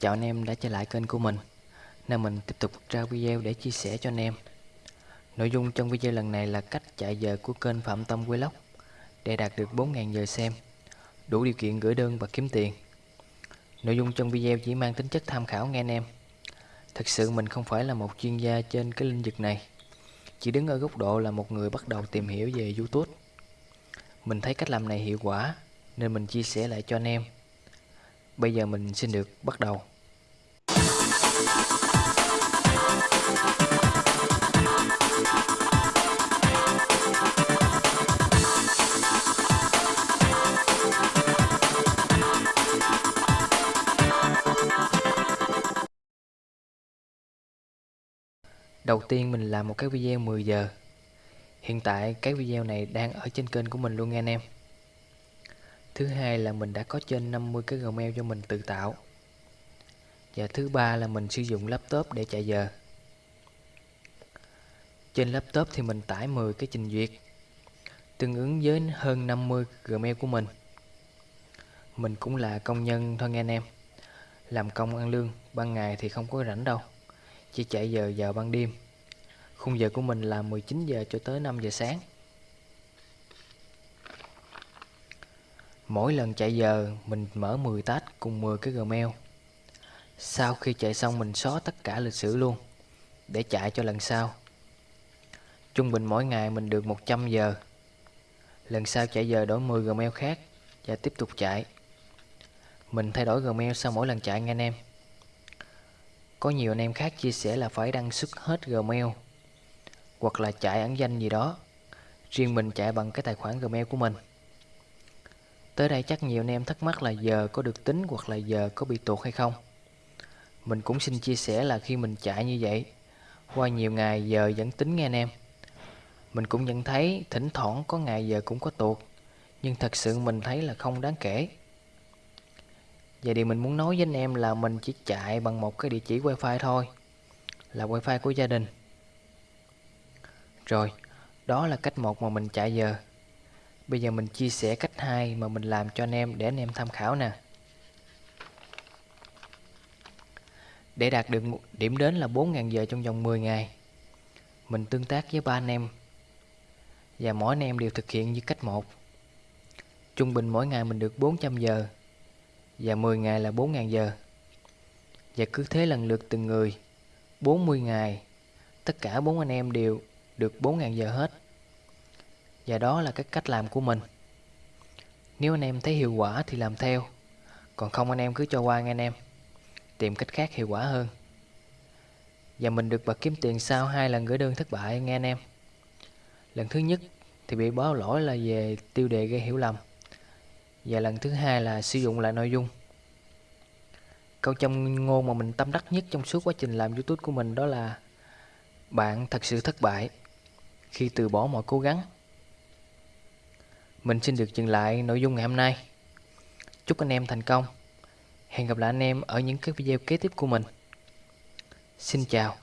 Chào anh em đã trở lại kênh của mình. Nên mình tiếp tục ra video để chia sẻ cho anh em. Nội dung trong video lần này là cách chạy giờ của kênh Phạm Tâm Vlog. Để đạt được 4.000 giờ xem, Đủ điều kiện gửi đơn và kiếm tiền. Nội dung trong video chỉ mang tính chất tham khảo nghe anh em. Thực sự mình không phải là một chuyên gia trên cái lĩnh vực này. Chỉ đứng ở góc độ là một người bắt đầu tìm hiểu về Youtube. Mình thấy cách làm này hiệu quả, Nên mình chia sẻ lại cho anh em. Bây giờ mình xin được bắt đầu. Đầu tiên mình làm một cái video 10 giờ. Hiện tại cái video này đang ở trên kênh của mình luôn nha anh em. Thứ hai là mình đã có trên 50 cái Gmail cho mình tự tạo. Và thứ ba là mình sử dụng laptop để chạy giờ. Trên laptop thì mình tải 10 cái trình duyệt tương ứng với hơn 50 Gmail của mình. Mình cũng là công nhân thôi nghe anh em. Làm công ăn lương, ban ngày thì không có rảnh đâu. Chỉ chạy giờ vào ban đêm. Khung giờ của mình là 19 giờ cho tới 5 giờ sáng. Mỗi lần chạy giờ, mình mở 10 tách cùng 10 cái Gmail. Sau khi chạy xong, mình xóa tất cả lịch sử luôn, để chạy cho lần sau. Trung bình mỗi ngày mình được 100 giờ. Lần sau chạy giờ đổi 10 Gmail khác và tiếp tục chạy. Mình thay đổi Gmail sau mỗi lần chạy, nghe anh em. Có nhiều anh em khác chia sẻ là phải đăng xuất hết Gmail, hoặc là chạy ẩn danh gì đó. Riêng mình chạy bằng cái tài khoản Gmail của mình. Tới đây chắc nhiều anh em thắc mắc là giờ có được tính hoặc là giờ có bị tuột hay không. Mình cũng xin chia sẻ là khi mình chạy như vậy, qua nhiều ngày giờ vẫn tính nghe anh em. Mình cũng nhận thấy thỉnh thoảng có ngày giờ cũng có tuột, nhưng thật sự mình thấy là không đáng kể. Vậy điều mình muốn nói với anh em là mình chỉ chạy bằng một cái địa chỉ wifi thôi, là wifi của gia đình. Rồi, đó là cách một mà mình chạy giờ. Bây giờ mình chia sẻ cách hai mà mình làm cho anh em để anh em tham khảo nè. Để đạt được điểm đến là 4.000 giờ trong vòng 10 ngày, mình tương tác với ba anh em và mỗi anh em đều thực hiện như cách một. Trung bình mỗi ngày mình được 400 giờ và 10 ngày là 4.000 giờ. Và cứ thế lần lượt từng người 40 ngày tất cả bốn anh em đều được 4.000 giờ hết. Và đó là cái cách làm của mình. Nếu anh em thấy hiệu quả thì làm theo. Còn không anh em cứ cho qua nghe anh em. Tìm cách khác hiệu quả hơn. Và mình được bật kiếm tiền sau hai lần gửi đơn thất bại, nghe anh em. Lần thứ nhất thì bị báo lỗi là về tiêu đề gây hiểu lầm. Và lần thứ hai là sử dụng lại nội dung. Câu trong ngôn mà mình tâm đắc nhất trong suốt quá trình làm youtube của mình đó là Bạn thật sự thất bại khi từ bỏ mọi cố gắng mình xin được dừng lại nội dung ngày hôm nay. Chúc anh em thành công. Hẹn gặp lại anh em ở những cái video kế tiếp của mình. Xin chào.